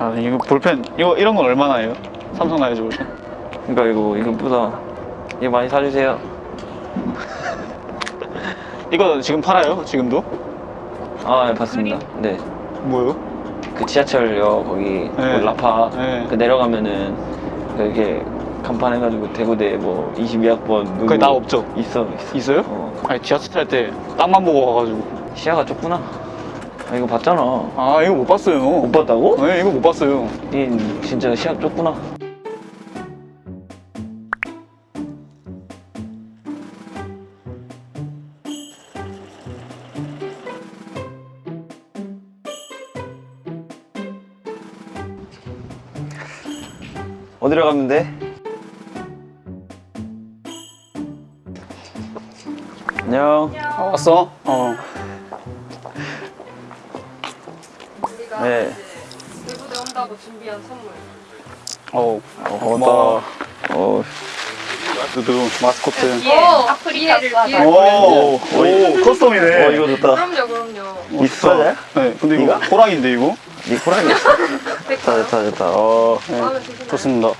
아 이거 볼펜 이거 이런 건 얼마나예요? 삼성 라이즈 볼펜 그러니까 이거 이거 뿌다 이거 많이 사주세요 이거 지금 팔아요? 지금도? 아 네, 봤습니다 네. 뭐요? 그 지하철역 거기 네. 그 라파 네. 그 내려가면은 그 이렇게 간판 해가지고 대구대 뭐 22학번 누구 그게 나 없죠? 있어 있어 있어요? 어. 아니 지하철 탈 때 땅만 보고 가가지고 시야가 좁구나 아 이거 봤잖아 아 이거 못 봤어요 못 봤다고? 네 이거 못 봤어요 이 진짜 시야 좁구나 어디로 가면 돼? 안녕 아, 왔어? 어 네. 외부대 온다고 준비한 선물. 어우 어, 고마워. 어, 두두 마스코트. 뒤에 아프리카를 뒤에. 오, 오, 오, 커스텀이네. 어 이거 좋다. 그럼요, 그럼요. 있어? 네? 근데 이거 호랑인데 이거? 니 호랑이 좋다 좋다 좋다. 어 네? 좋습니다.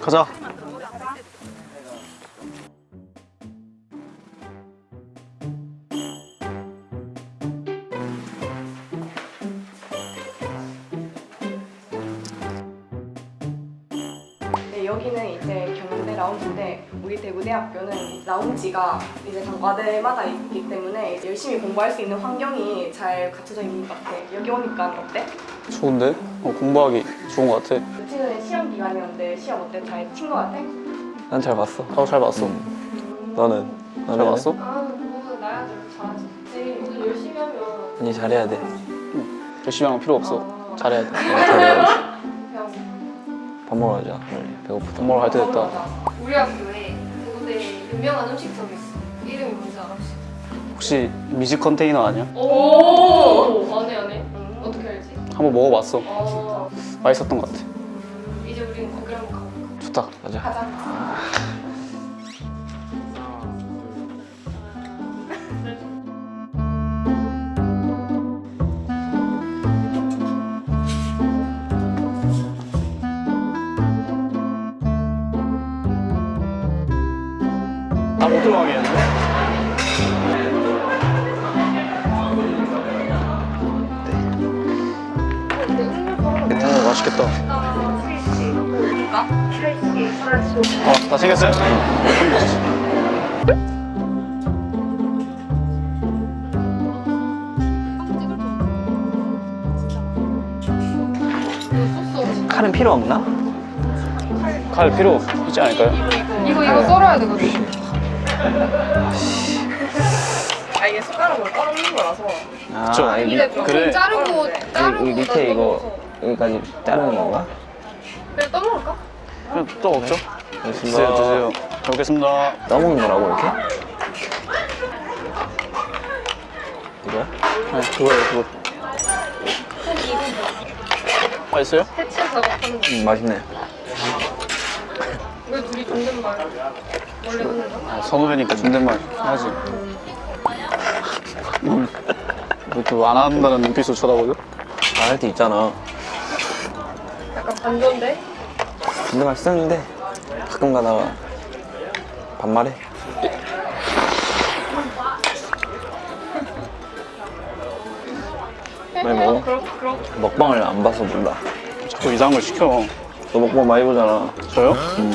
가자 라운지가 이제 각 과대마다 있기 때문에 열심히 공부할 수 있는 환경이 잘 갖춰져 있는 것 같아. 여기 오니까 어때? 좋은데? 어, 공부하기 좋은 것 같아 전에 시험 기간이었는데 시험 어때? 잘 친 것 같아? 난 잘 봤어 나도 잘 봤어 너는? 잘 봤어? 아, 그거는 나야지 잘하지. 네, 오늘 열심히 하면 아니 잘해야 돼 열심히 하면 필요 없어 아, 잘해야 돼 잘해야 그냥 돼밥 먹으러 가자 빨리 배고프다 밥 먹으러 갈 때 됐다 먹으러 가자. 우리 학교에 대구대 유명한 음식점이 있어. 이름이 뭔지 알아? 혹시? 혹시 미지 컨테이너 아니야? 오! 안해, 안해. 어떻게 알지? 한번 먹어봤어 어, 맛있었던 것 같아 이제 우리는 거기 한번 가볼까? 좋다 가자 가자. 나못 들어가겠는데? 오 맛있겠다 어, 다 챙겼어요? 칼은 필요 없나? 칼 필요 있지 않을까요? 이거, 이거 썰어야 되거든. 아 이게 숟가락으로 떨어는 거라서 아 그쵸. 여기, 근데 그래. 그래. 자르고, 자르고. 밑에 이거 여기까지 자르는 건가? 그래, 떠먹을까? 그냥 또 먹죠? 알겠습니다. 드세요 드세요 잘 먹겠습니다 떠먹는 거라고 이렇게? 이거야? 네 그거예요 그거 맛있어요? 해체 작업하는 거. 음 맛있네 왜 둘이 존댓말 원래 하는 거? 아, 선후배니까 존댓말 음, 왜또안 한다는 눈빛으로 쳐다보죠? 안 할 때 있잖아 약간 반전데? 존댓말 쓰는데 가끔 가다가 반말해 많이 먹어? 그렇, 그렇. 먹방을 안 봐서 몰라 자꾸 이상한 걸 시켜 너 먹방 많이 보잖아 저요? 음.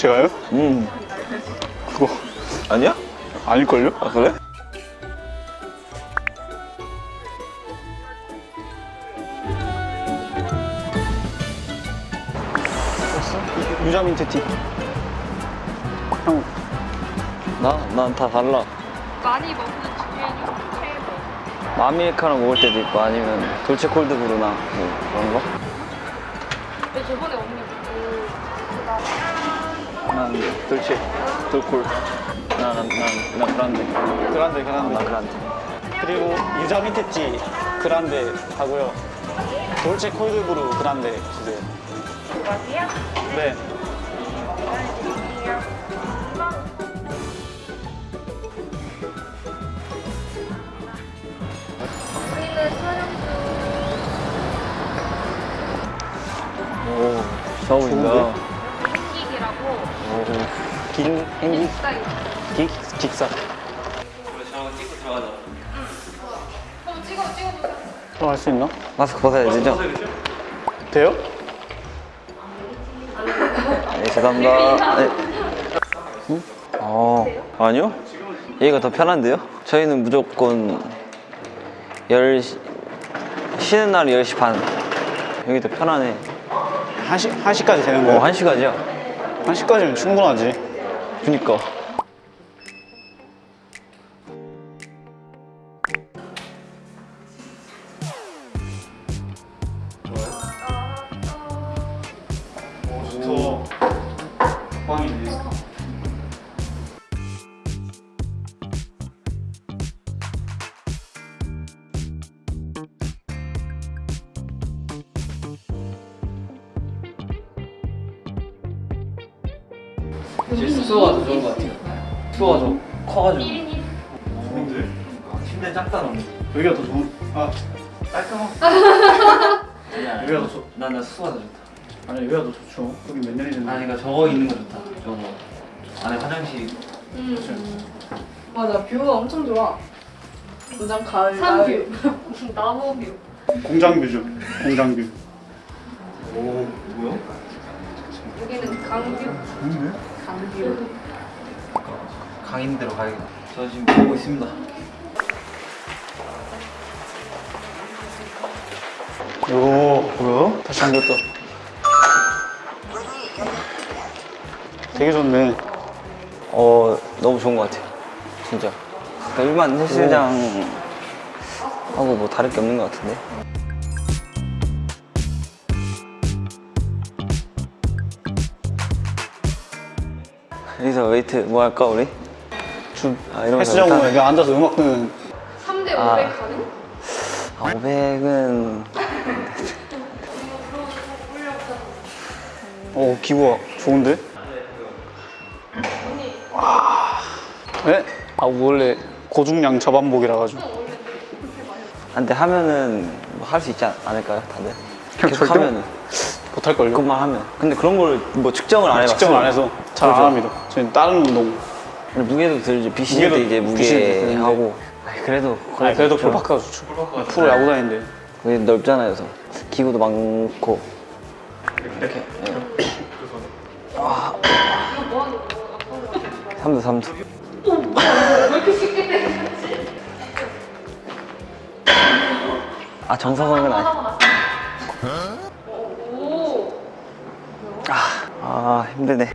제가요? 음. 그거 아니야? 아닐걸요? 아 그래? 유자민트 티 형, 나? 난 다 달라 많이 먹는 중에는 최고. 마미에카노 먹을 때도 있고 아니면 돌체 콜드 브루나 뭐 그런 거? 근데 저번에 언니 그 난 돌체 돌콜. 난난난 그란데. 그란데 그란데. 아, 난 그란데. 그리고 유자 밑에지 그란데 하고요. 돌체 콜드브루 그란데 주세요. 네. 오, 처음인가? 긴 행기. 기 직사. 들어갈 수 있나? 마스크 벗어야 되죠? 돼요? 네, 죄송합니다. 네. 응? 어, 아니요? 얘가 더 편한데요? 저희는 무조건 10시, 쉬는 날 10시 반. 여기 더 편하네. 1시, 1시까지 되는 어, 거야? 1시까지요? 1시까지면 충분하지. 그니까. 좋다. 빵이네. 더 좋은 것 같아요. 숙소가 좀 커가지고. 1인이 좋은데? 침대 작다 너무. 여기가 더 좋은, 아, 깔끔하고. 여기가 더 좋, 난나 숙소가 더 좋다. 아니, 여기가 더 좋죠. 여기 몇 년이 됐는데. 아니 그러니까 저거 있는 거 좋다. 저거 안에 화장실. 음. 맞아 view가 엄청 좋아. 완전 가을. 산view. 나무 view. 공장 view죠. 공장 view. 오 뭐야? 여기는 강view. 강view. 강 있는 데로 가야겠다. 저 지금 보고 있습니다. 요, 뭐야? 다시 잠겼다. 되게 좋네. 어 너무 좋은 것 같아요. 진짜. 그러니까 일반 헬스장 하고 뭐 다를 게 없는 것 같은데. 웨이트 뭐 할까 우리? 좀아 이런 거 헬스장. 오면 여기 앉아서 음악 듣는 3대 500 아. 가능? 아 500은 어 기부가 좋은데? 네? 아 원래 고중량 저반복이라 가지고 한데 하면은 뭐 할 수 있지 않- 않을까요 다들? 그냥 계속 절대 하면은 못할걸요? 그것만 하면 근데 그런 걸 뭐 측정을 안 해봤어요 측정을 안 해서 잘 안. 합니다 저희는 다른 운동 근데 무게도 들지 무게도 때 이제 무게. 하고 아니, 그래도 아니 그래도 좋죠. 풀파크가 좋죠 프로 야구단인데 여기 넓잖아요 그래서 기구도 많고 이렇게 네. 이거 뭐 하는 거? 아까운 거 같아. 3두 3두 왜 이렇게 쉽게 때리지? 아 정석은 아니 오. 아 힘드네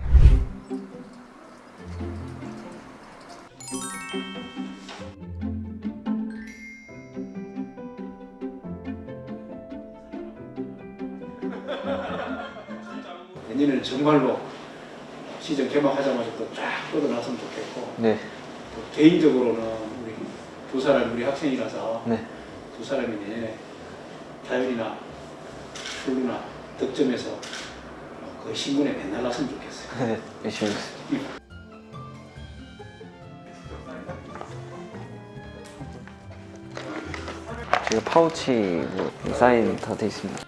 내년에는 정말로 시즌 개막하자마자 또 쫙 뻗어나왔으면 좋겠고 네 또 개인적으로는 우리 두 사람 우리 학생이라서 네. 두 사람이 내년에 타율이나 출루나 득점에서 그 신문에 맨날 났으면 좋겠어요. 네, 열심히 하겠습니다. 지금 파우치 뭐 사인 다 돼 있습니다.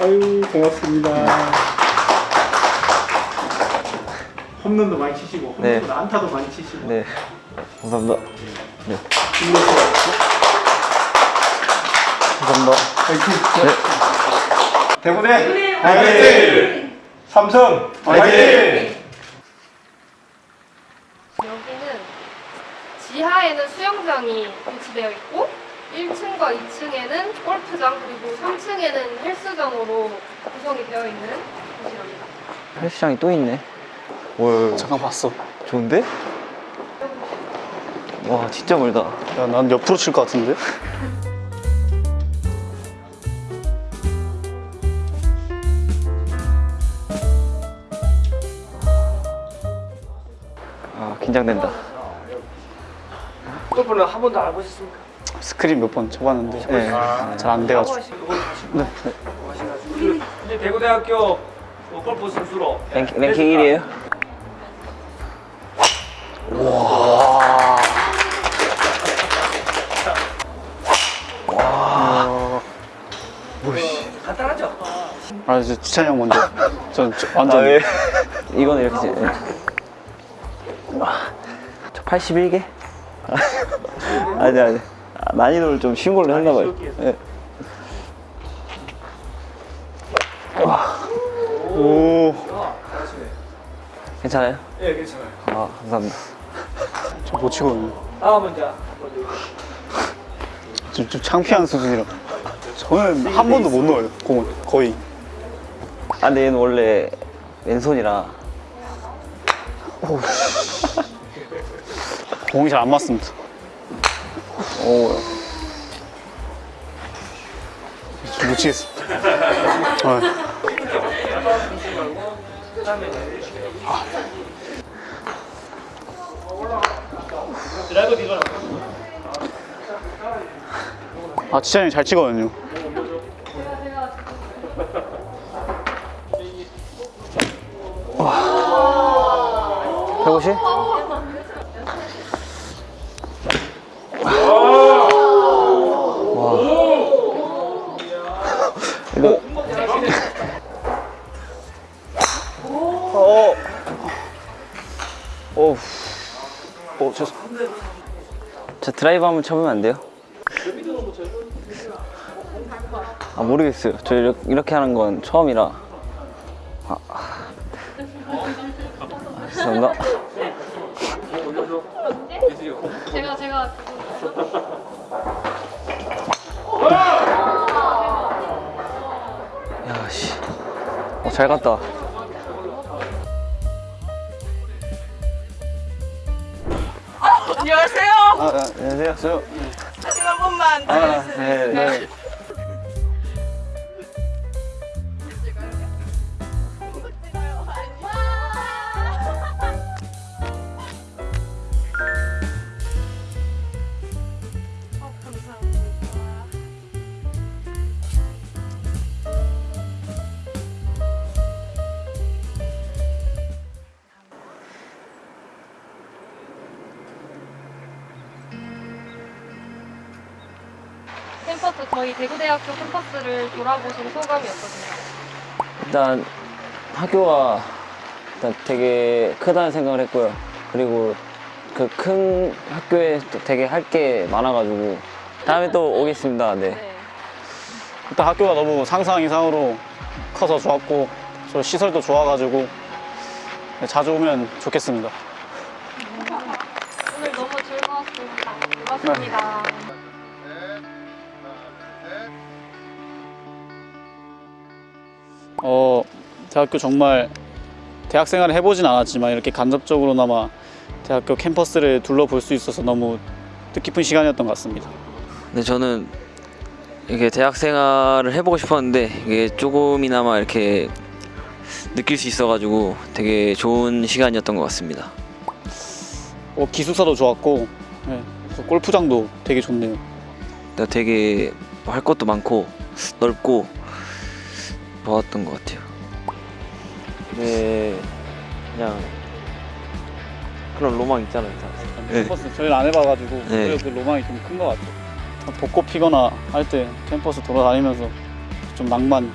아유 고맙습니다. 홈런도 많이 치시고 네. 안타도 많이 치시고 네, 감사합니다. 네. 감사합니다. 네. 대구대 화이팅! 삼성 화이팅! 여기는 지하에는 수영장이 배치되어 있고 1층과 2층에는 골프장 그리고 3층에는 헬스장으로 구성이 되어 있는 곳이랍니다. 헬스장이 또 있네. 월 잠깐 봤어 좋은데? 와 진짜 멀다. 야 난 옆으로 칠 것 같은데? 아 긴장된다. 골프는 한 번도 안 해보셨습니까? 스크린 몇 번 쳐봤는데 네. 잘안 돼가지고 네, 네. 이제 대구대학교 뭐 골프 선수로 랭킹, 랭킹 1위에요? 간단하죠? 아 이제 지찬이 형 먼저. 전 저- 완전 아, 왜? 이거는 이렇게 지- 예. 아, 저 81개? 아니 아니 아, 난이도를 좀 쉬운 걸로 했나 봐요 예. 오. 괜찮아요? 예, 괜찮아요. 아 감사합니다 저 못 치거든요. 다음 문제. 좀, 좀 창피한 수준이라. 저는 한 번도 못 넣어요. 공을 거의. 아 근데 얘는 원래 왼손이라 공이 잘 안 맞습니다. 오. 못 치겠어. 어. 아. 아, 지찬이 잘 치거든요. 와. 150? 어, 죄송. 저 드라이브 한번 쳐보면 안 돼요? 아 모르겠어요. 저 이렇게, 이렇게 하는 건 처음이라. 아, 아. 죄송합니다. 제가 제가 야 씨. 어, 잘 갔다. 안녕하세요. 아, 아, 안녕하세요. 한 번만. 아, 네, 네. 캠퍼스 저희 대구대학교 캠퍼스를 돌아보신 소감이 어떠세요? 일단 학교가 일단 되게 크다는 생각을 했고요. 그리고 그 큰 학교에 또 되게 할 게 많아가지고 다음에 또 오겠습니다. 네. 일단 학교가 너무 상상 이상으로 커서 좋았고 저 시설도 좋아가지고 네, 자주 오면 좋겠습니다. 오늘 너무 즐거웠습니다. 고맙습니다. 어 대학교 정말 대학 생활을 해보진 않았지만 이렇게 간접적으로나마 대학교 캠퍼스를 둘러볼 수 있어서 너무 뜻깊은 시간이었던 것 같습니다. 근데 저는 이게 대학 생활을 해보고 싶었는데 이게 조금이나마 이렇게 느낄 수 있어가지고 되게 좋은 시간이었던 것 같습니다. 어, 기숙사도 좋았고 네, 골프장도 되게 좋네요. 되게 할 것도 많고 넓고 좋았던 것 같아요. 네, 그냥 그런 로망 있잖아요. 네. 캠퍼스 저희를 안 해봐가지고 네. 오히려 그 로망이 좀 큰 것 같아요. 벚꽃 피거나 할 때 캠퍼스 돌아다니면서 좀 낭만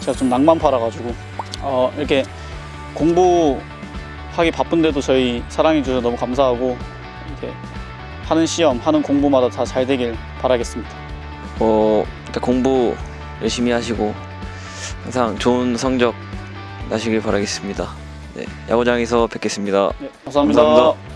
제가 좀 낭만 팔아가지고 어, 이렇게 공부하기 바쁜데도 저희 사랑해 주셔서 너무 감사하고 이렇게 하는 시험 하는 공부마다 다 잘 되길 바라겠습니다. 어, 일단 공부 열심히 하시고 항상 좋은 성적 나시길 바라겠습니다. 네, 야구장에서 뵙겠습니다. 네, 감사합니다. 감사합니다.